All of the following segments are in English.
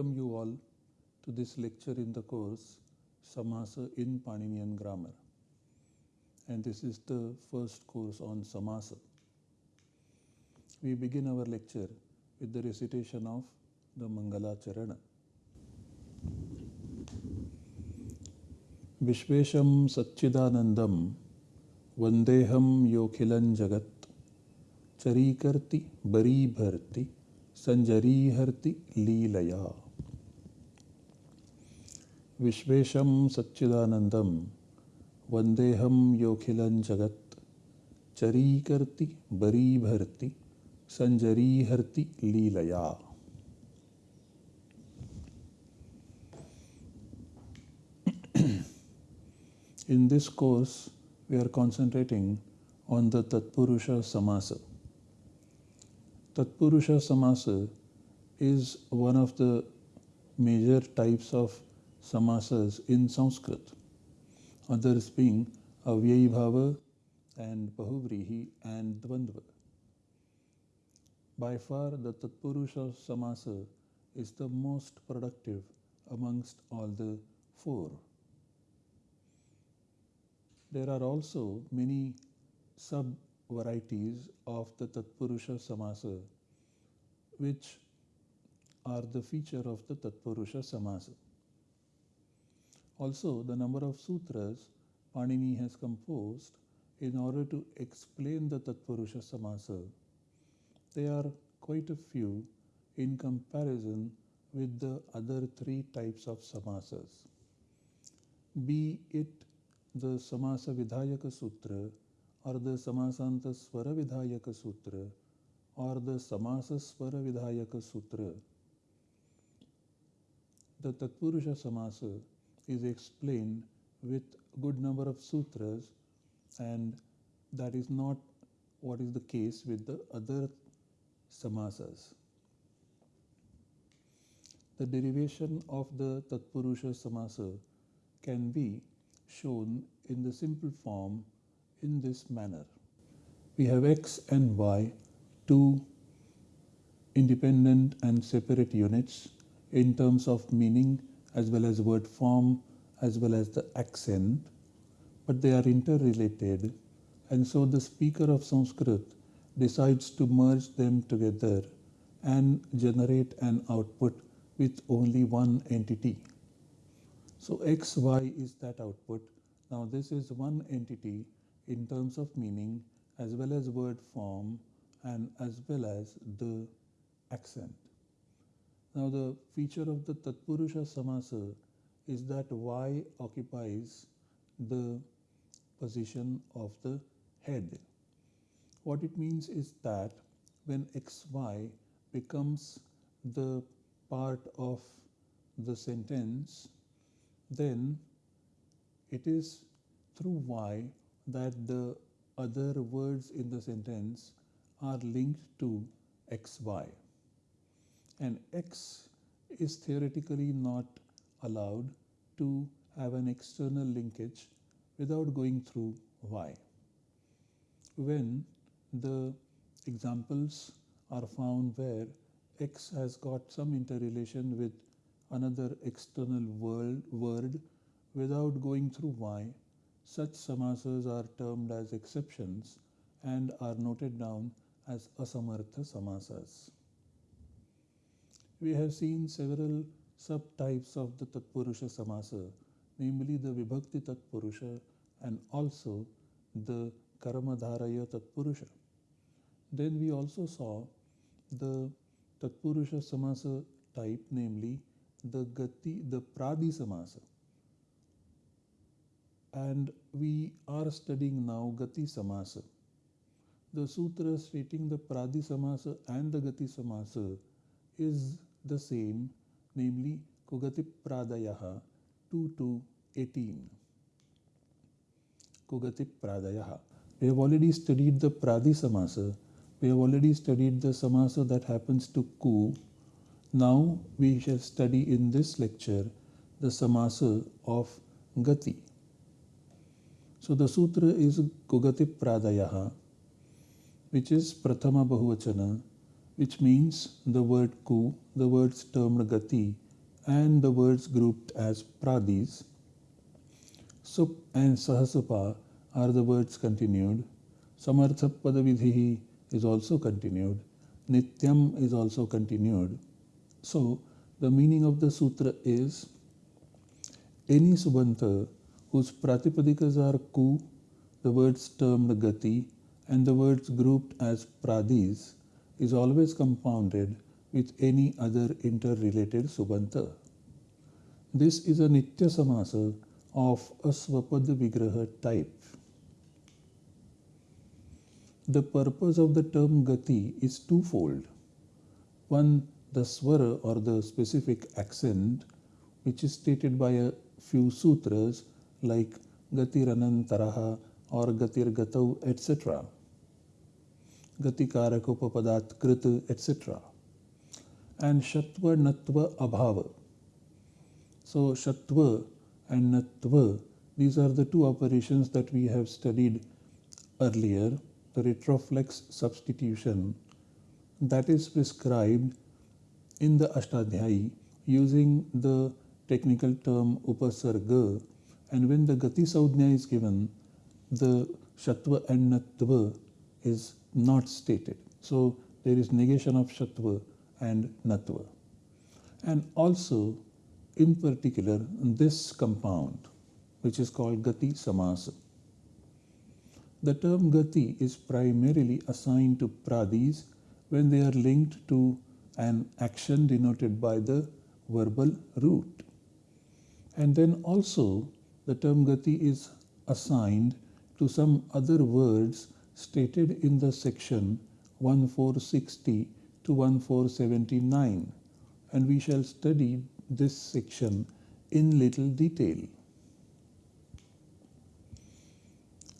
welcome you all to this lecture in the course Samasa in Paninian Grammar. And this is the first course on Samasa. We begin our lecture with the recitation of the Mangala Charana. Vishvesham Satchidanandam Vandeham Yokhilan Jagat Charikarti Baribharti Sanjarihirti Leelaya. विश्व सच्चिदानंद वंदेहम योखिल जगत्। चरीकर्ति, बरीभर्ति, संजरीहर्ति लीलया। In this course we are concentrating on the tatpurusha samasa tatpurusha samasa is one of the major types of samasas in Sanskrit, others being Avyayibhava and Bahuvrihi and Dvandva. By far, the Tatpurusha Samasa is the most productive amongst all the four. There are also many sub varieties of the Tatpurusha Samasa which are the feature of the Tatpurusha Samasa. Also, the number of sutras Panini has composed in order to explain the Tatpurusha Samasa, they are quite a few in comparison with the other three types of samasas. Be it the Samasa Vidhayaka Sutra or the Samasanta Swara Vidhayaka Sutra or the Samasa Swara Vidhayaka Sutra. The Tatpurusha Samasa is explained with good number of sutras and that is not what is the case with the other samasas. The derivation of the Tatpurusha Samasa can be shown in the simple form in this manner. We have x and y, two independent and separate units in terms of meaning as well as word form as well as the accent, but they are interrelated and so the speaker of Sanskrit decides to merge them together and generate an output with only one entity. So xy is that output. Now this is one entity in terms of meaning as well as word form and as well as the accent. Now the feature of the Tatpurusha Samasa is that y occupies the position of the head. What it means is that when xy becomes the part of the sentence then it is through y that the other words in the sentence are linked to xy. And x is theoretically not allowed to have an external linkage without going through y. When the examples are found where x has got some interrelation with another external world, word without going through y, such samasas are termed as exceptions and are noted down as asamartha samasas. We have seen several subtypes of the Tatpurusha samasa, namely the Vibhakti Tatpurusha and also the Karmadharaya Tatpurusha. Then we also saw the Tatpurusha samasa type, namely the Gati, the Pradi Samasa. And we are studying now Gati Samasa. The sutra stating the Pradi Samasa and the Gati Samasa is the same, namely Kugati Pradayaha 2 to 18. Kugati Pradayaha. We have already studied the Pradi Samasa. We have already studied the Samasa that happens to Ku now we shall study in this lecture the samasa of gati. So the sutra is Kugati Pradayaha, which is Prathama Bahuvachana, which means the word ku, the words termed gati, and the words grouped as pradis. Sup and sahasapa are the words continued. Samartha padavidhi is also continued. Nityam is also continued. So the meaning of the sutra is any subanta whose pratipadikas are ku, the words termed gati, and the words grouped as pradis is always compounded with any other interrelated subanta. This is a nitya samasa of a swapada vigraha type. The purpose of the term gati is twofold. One, the swara or the specific accent, which is stated by a few sutras like Gatiranantaraha or Gatir Gatau, etc. Gatikarakopapadat Krit, etc. And Shatva Natva Abhava. So Shatva and Natva, these are the two operations that we have studied earlier the retroflex substitution that is prescribed in the Ashtadhyayi using the technical term upasarga and when the gati saudhya is given the shatva and natva is not stated. So there is negation of shatva and natva. And also in particular this compound which is called gati samasa. The term gati is primarily assigned to pradis when they are linked to an action denoted by the verbal root. And then also the term gati is assigned to some other words stated in the section 1460 to 1479 and we shall study this section in little detail.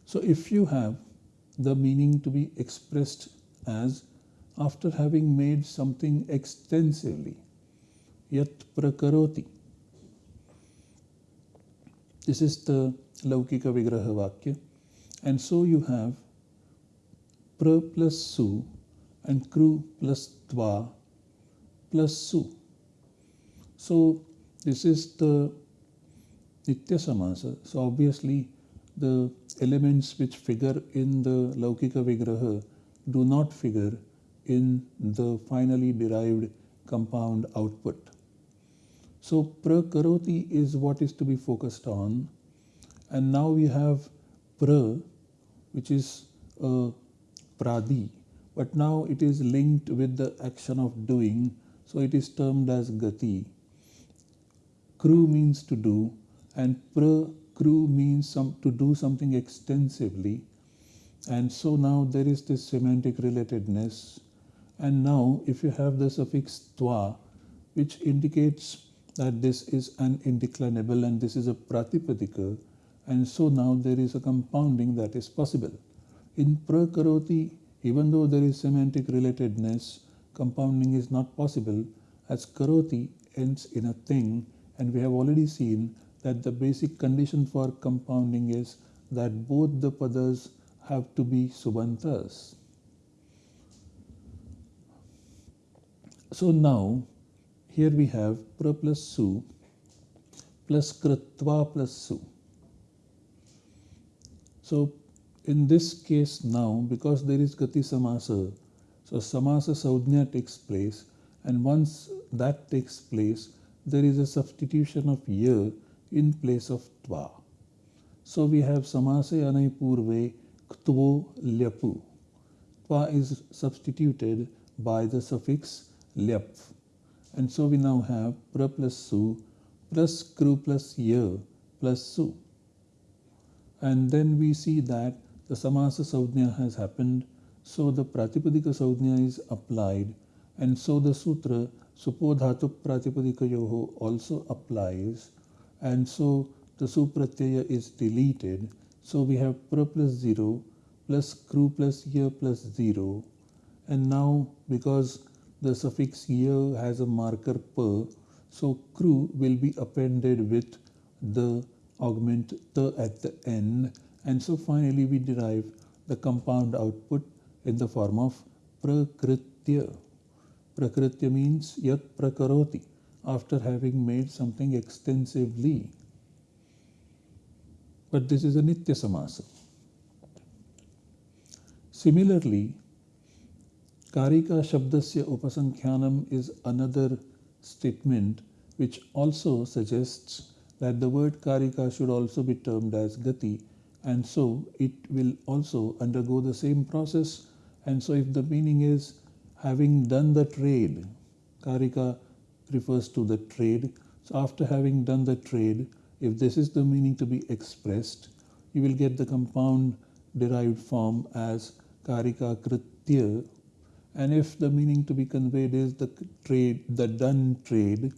So if you have the meaning to be expressed as after having made something extensively, yat prakaroti. This is the Laukika Vigraha Vakya. And so you have pra plus su and kru plus tva plus su. So this is the Nitya Samasa. So obviously the elements which figure in the Laukika Vigraha do not figure in the finally derived compound output. So prakaroti is what is to be focused on and now we have pra which is a pradi but now it is linked with the action of doing so it is termed as gati. Kru means to do and pra Kru means some, to do something extensively. And so now there is this semantic relatedness. And now if you have the suffix twa, which indicates that this is an indeclinable and this is a pratipadika, and so now there is a compounding that is possible. In prakaroti, even though there is semantic relatedness, compounding is not possible as karoti ends in a thing and we have already seen that the basic condition for compounding is that both the padas have to be subantas. So now here we have pra plus su plus kritva plus su. So in this case now because there is gati samasa so samasa saudhnya takes place and once that takes place there is a substitution of ya in place of tva. So we have samase anai purve ktvo lyapu. Tva is substituted by the suffix lyap. And so we now have pra plus su plus kru plus ya plus su. And then we see that the samasa saudhya has happened. So the pratipadika saudhya is applied. And so the sutra supodhatu pratipadika yoho also applies and so the supratyaya is deleted. So we have pra plus 0 plus kru plus ya plus 0 and now because the suffix ya has a marker pa, so kru will be appended with the augment at the end and so finally we derive the compound output in the form of prakritya. Prakritya means yat prakaroti, after having made something extensively. But this is a Nitya Samasa. Similarly, Karika Shabdasya Upasankhyanam is another statement which also suggests that the word Karika should also be termed as Gati and so it will also undergo the same process and so if the meaning is having done the trade, Karika refers to the trade. So after having done the trade, if this is the meaning to be expressed, you will get the compound derived form as Karika Kritya. And if the meaning to be conveyed is the trade, the done trade,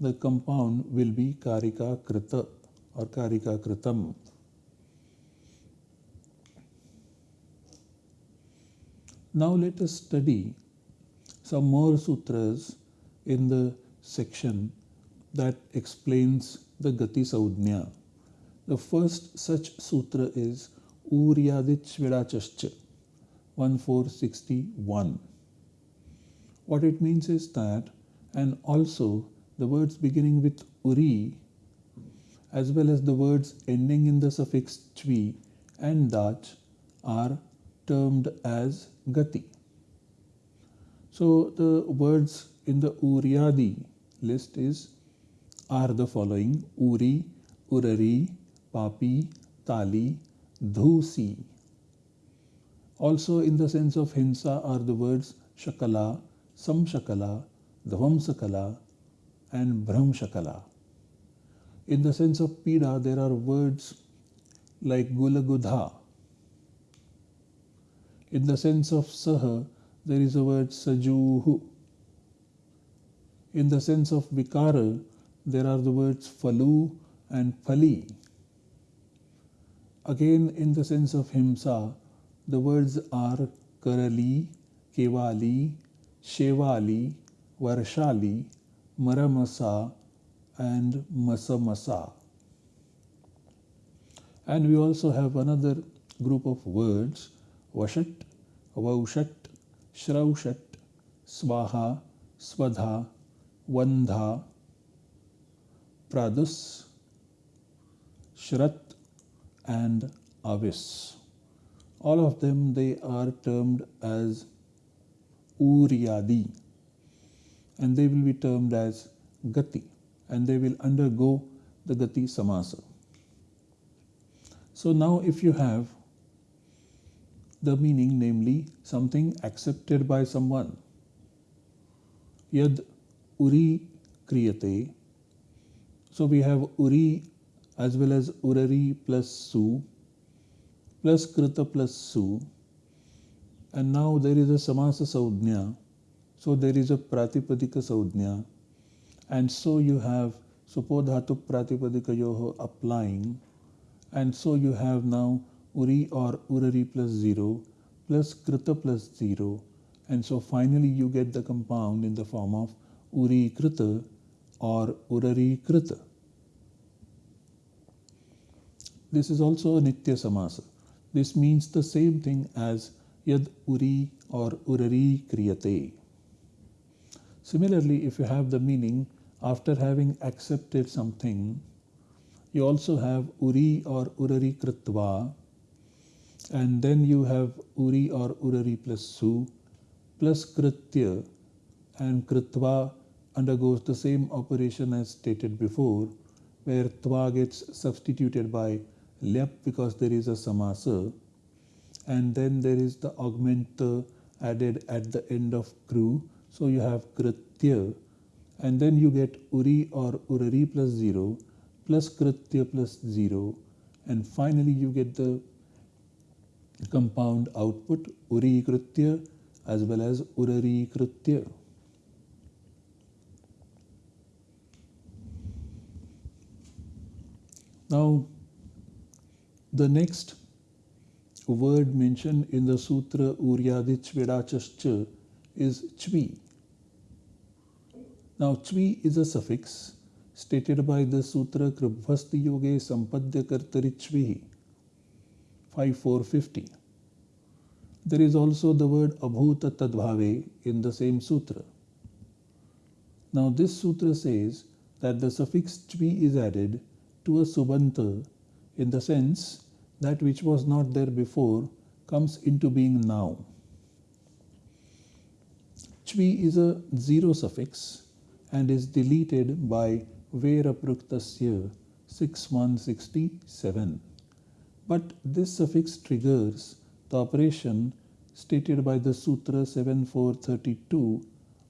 the compound will be Karika Krita or Karika Kritam. Now let us study some more sutras in the section that explains the Gati Saudnya. The first such sutra is Uryadich Vidachascha 1461. What it means is that, and also the words beginning with Uri as well as the words ending in the suffix chvi and dach are termed as gati. So the words in the Uryadi list is are the following Uri, Urari, Papi, Tali, Dhusi. Also in the sense of Hinsa are the words Shakala, Samshakala, Dhvamsakala and Brahmshakala. In the sense of Pida there are words like Gulagudha, in the sense of saha, there is a word sajuhu. In the sense of vikara, there are the words falu and phali. Again, in the sense of himsa, the words are karali, kevali, shevali, varshali, maramasa, and masamasa. And we also have another group of words वषट वौषट श्रौषट स्वाहा स्वधा Vandha pradus shrat and avis all of them they are termed as uryadi and they will be termed as gati and they will undergo the gati samasa so now if you have the meaning, namely something accepted by someone. Yad uri kriyate. So we have uri as well as urari plus su plus krita plus su. And now there is a samasa saudhnya. So there is a pratipadika saudhnya. And so you have supodhatu pratipadika yoho applying. And so you have now uri or urari plus 0 plus krita plus 0 and so finally you get the compound in the form of uri krita or urari krita. This is also a nitya samasa. This means the same thing as yad uri or urari kriyate. Similarly, if you have the meaning after having accepted something, you also have uri or urari kritva and then you have uri or urari plus su plus kritya. And kritva undergoes the same operation as stated before where tva gets substituted by lyap because there is a samasa. And then there is the augment added at the end of kru. So you have kritya. And then you get uri or urari plus 0 plus kritya plus 0 and finally you get the compound output uri kritya as well as urari kritya. Now, the next word mentioned in the sutra Uryadich Vidachascha is chvi. Now, chvi is a suffix stated by the sutra Kribhvasti Yoge Sampadya Kartari Chvihi 5450. There is also the word abhuta tadbhave in the same sutra. Now this sutra says that the suffix chvi is added to a subanta in the sense that which was not there before comes into being now. Chvi is a zero suffix and is deleted by Verapraktasya 6167. But this suffix triggers the operation stated by the Sutra 7432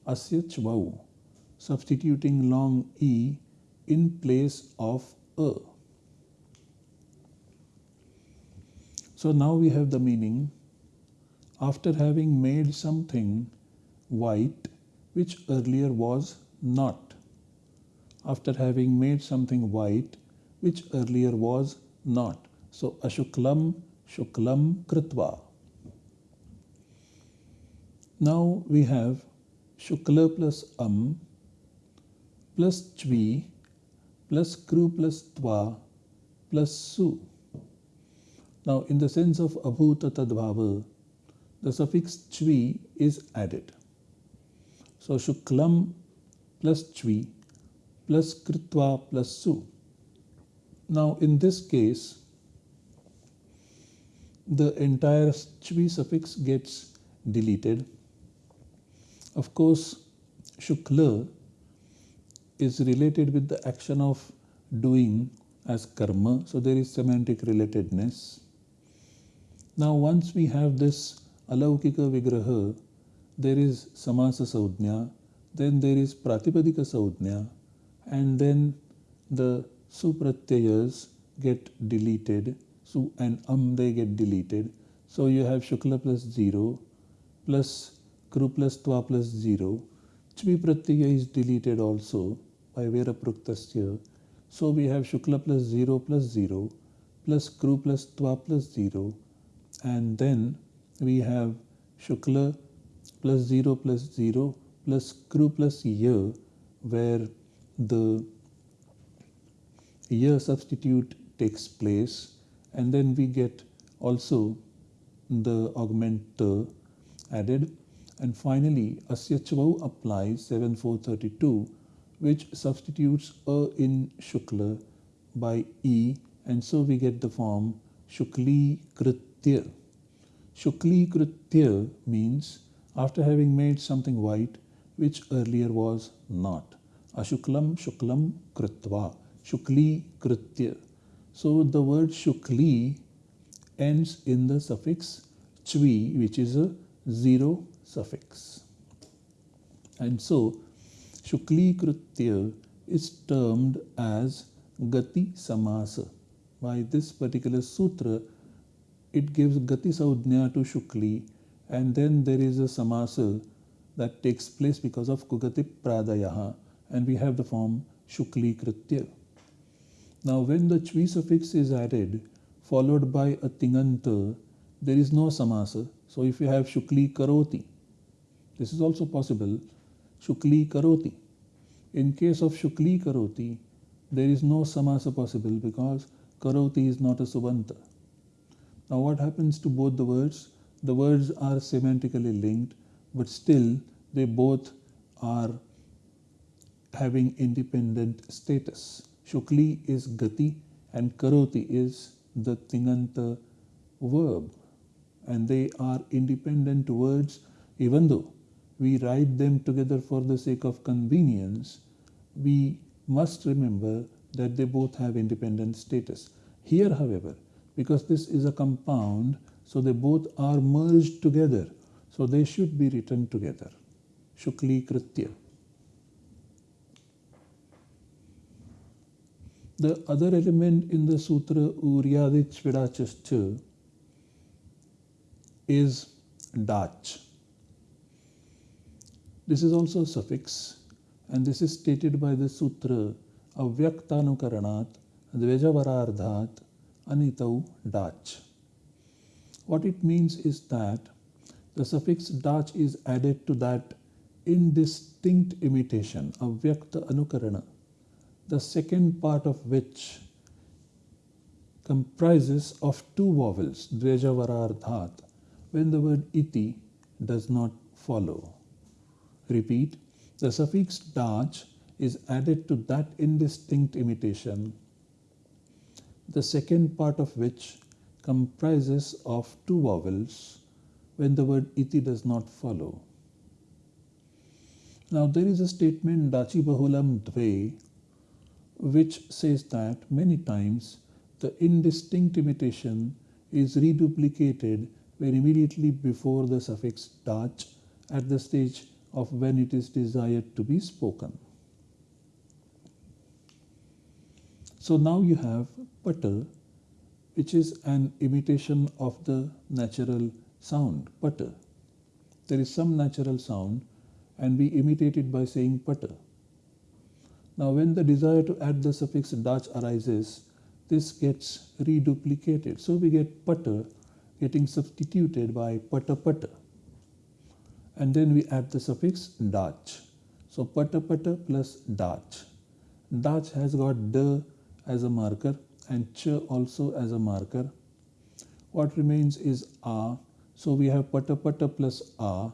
Asya Chvau, substituting long E in place of A. So now we have the meaning after having made something white which earlier was not. After having made something white which earlier was not. So ashuklam shuklam kritva. Now we have shukla plus am plus chvi plus kru plus tva plus su. Now, in the sense of abhuta tadbhava, the suffix chvi is added. So, shuklam plus chvi plus kritva plus su. Now, in this case, the entire chvi suffix gets deleted. Of course, shukla is related with the action of doing as karma, so there is semantic relatedness. Now, once we have this alaukika vigraha, there is samasa saudhnya, then there is pratipadika saudhnya, and then the supratyayas get deleted, su and am they get deleted. So you have shukla plus 0 plus kru plus twa plus 0. Chvi pratyaya is deleted also by vera pruktasya. So we have shukla plus 0 plus 0 plus kru plus twa plus 0 and then we have Shukla plus 0 plus 0 plus Kru plus Ya where the Ya substitute takes place and then we get also the augmenter uh, added and finally Asyachvau applies 7432 which substitutes A in Shukla by E and so we get the form Shukli Krit Kritya. Shukli Kritya means after having made something white which earlier was not. Ashuklam Shuklam Kritva. Shukli Kritya. So the word Shukli ends in the suffix chvi, which is a zero suffix. And so Shukli Kritya is termed as Gati Samasa. By this particular sutra, it gives Gati Saudhnya to Shukli and then there is a Samasa that takes place because of Kugati Pradayaha and we have the form Shukli Kritya. Now when the Chvi suffix is added followed by a Tinganta, there is no Samasa. So if you have Shukli Karoti, this is also possible, Shukli Karoti. In case of Shukli Karoti, there is no Samasa possible because Karoti is not a Subanta. Now what happens to both the words? The words are semantically linked, but still they both are having independent status. Shukli is gati and karoti is the tinganta verb. And they are independent words even though we write them together for the sake of convenience, we must remember that they both have independent status. Here, however, because this is a compound so they both are merged together so they should be written together shukli kritya the other element in the sutra uryadich vidachascha is dach this is also a suffix and this is stated by the sutra avyaktanukaranat dvejavarardhat anitau dach. What it means is that the suffix dach is added to that indistinct imitation of vyakta anukarana, the second part of which comprises of two vowels, dvejavarardhat, when the word iti does not follow. Repeat, the suffix dach is added to that indistinct imitation, the second part of which comprises of two vowels when the word iti does not follow. Now there is a statement dachi bahulam dve which says that many times the indistinct imitation is reduplicated when immediately before the suffix dach at the stage of when it is desired to be spoken. So now you have putter, which is an imitation of the natural sound, putter. There is some natural sound and we imitate it by saying putter. Now when the desire to add the suffix dach arises, this gets reduplicated. So we get putter getting substituted by putter putter. And then we add the suffix dach. So putter putter plus dach. Dach has got the as a marker and ch also as a marker. What remains is a. So we have putter putter plus a.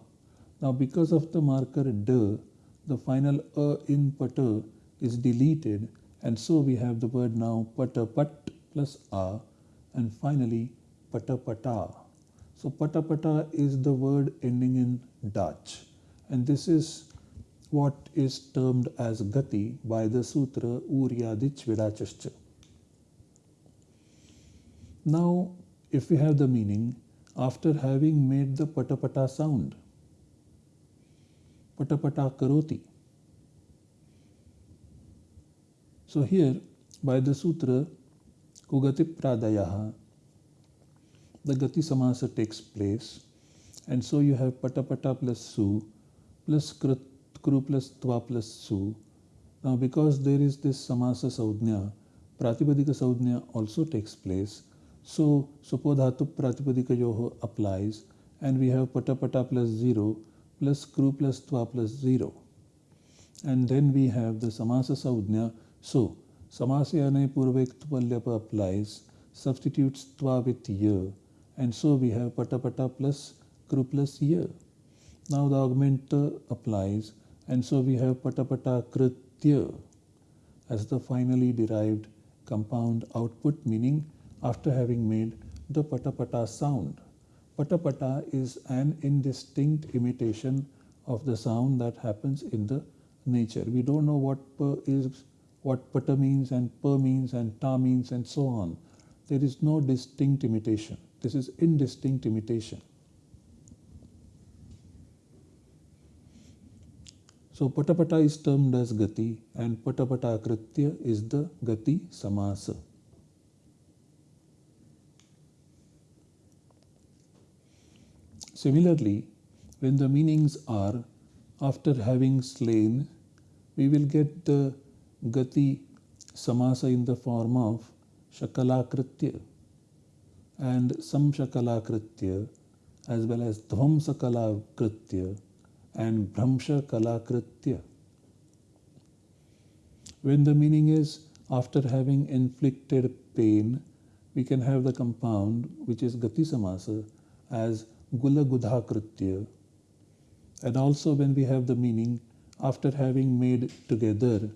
Now because of the marker d, the final a in pata is deleted and so we have the word now pata pat plus a and finally pata pata. So pata pata is the word ending in dach and this is what is termed as gati by the sutra Uryadich Vidachascha. Now, if we have the meaning, after having made the patapata sound, patapata karoti. So here, by the sutra Kugati Pradayaha, the Gati Samasa takes place, and so you have patapata plus su plus krit kru plus tva plus su. Now because there is this samasa saudhnya, pratipadika saudhnya also takes place. So supodhatu pratipadika yoho applies and we have pata pata plus 0 plus kru plus tva plus 0. And then we have the samasa saudhnya. So samasyane purvektupalyapa applies, substitutes tva with ya and so we have pata pata plus kru plus ya. Now the augmenter applies and so we have patapata kritya as the finally derived compound output meaning after having made the patapata sound. Patapata is an indistinct imitation of the sound that happens in the nature. We don't know what is, what pata means and pa means and ta means and so on. There is no distinct imitation. This is indistinct imitation. So patapata is termed as gati and patapata kritya is the gati samasa. Similarly, when the meanings are after having slain, we will get the gati samasa in the form of shakalakritya and samshakalakritya as well as dhvamsakalakritya and Brahmsha Kalakritya. When the meaning is after having inflicted pain, we can have the compound which is Gati Samasa as Gula Gudha Kritya. And also when we have the meaning after having made together,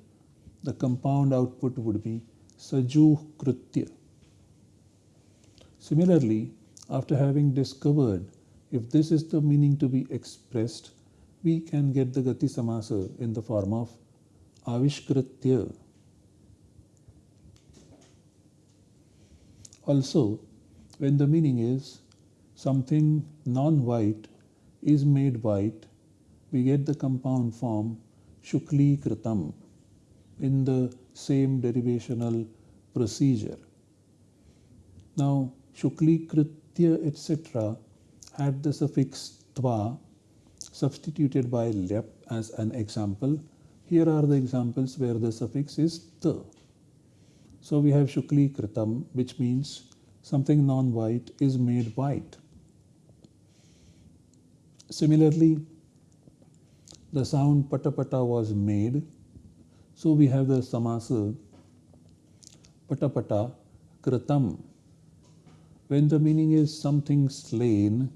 the compound output would be Saju Kritya. Similarly, after having discovered if this is the meaning to be expressed, we can get the Gati Samasa in the form of Avishkritya. Also, when the meaning is something non-white is made white, we get the compound form Shukli Kritam in the same derivational procedure. Now, Shukli Kritya etc. had the suffix tva substituted by lyap as an example. Here are the examples where the suffix is the. So we have shukli kritam, which means something non-white is made white. Similarly, the sound patapata was made. So we have the samasa patapata kritam. When the meaning is something slain,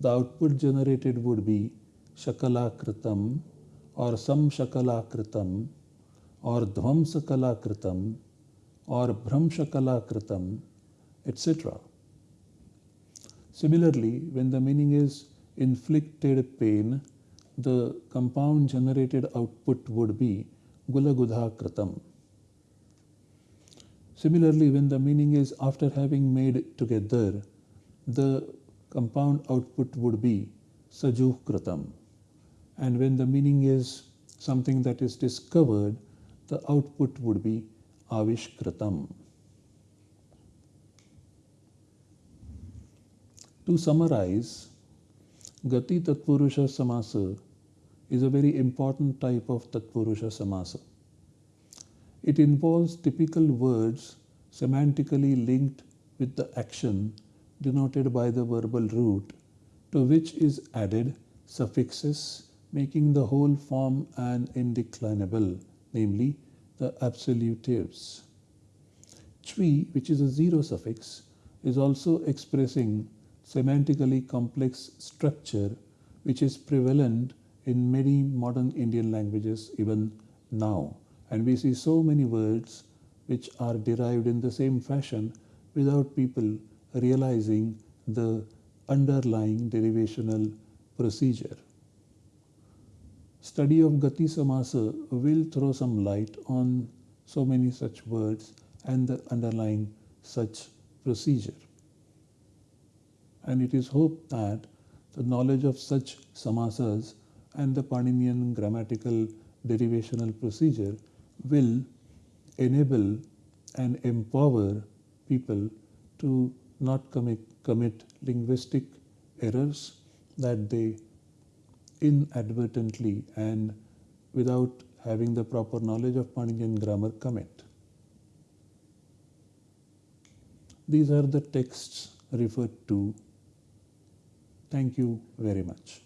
the output generated would be shakala Shakalakritam or samshakalakritam or dhvamsakalakritam or bhramshakalakritam, etc. Similarly, when the meaning is inflicted pain, the compound generated output would be gulagudha. Similarly, when the meaning is after having made together, the compound output would be sajuh. And when the meaning is something that is discovered, the output would be avishkritam. To summarize, Gati Tatpurusha Samasa is a very important type of Tatpurusha Samasa. It involves typical words semantically linked with the action denoted by the verbal root to which is added suffixes making the whole form an indeclinable, namely the absolutives. Chvi, which is a zero suffix, is also expressing semantically complex structure which is prevalent in many modern Indian languages even now. And we see so many words which are derived in the same fashion without people realizing the underlying derivational procedure. Study of Gati Samasa will throw some light on so many such words and the underlying such procedure. And it is hoped that the knowledge of such samasas and the Paninian grammatical derivational procedure will enable and empower people to not commit, commit linguistic errors that they inadvertently and without having the proper knowledge of Paninian grammar commit. These are the texts referred to. Thank you very much.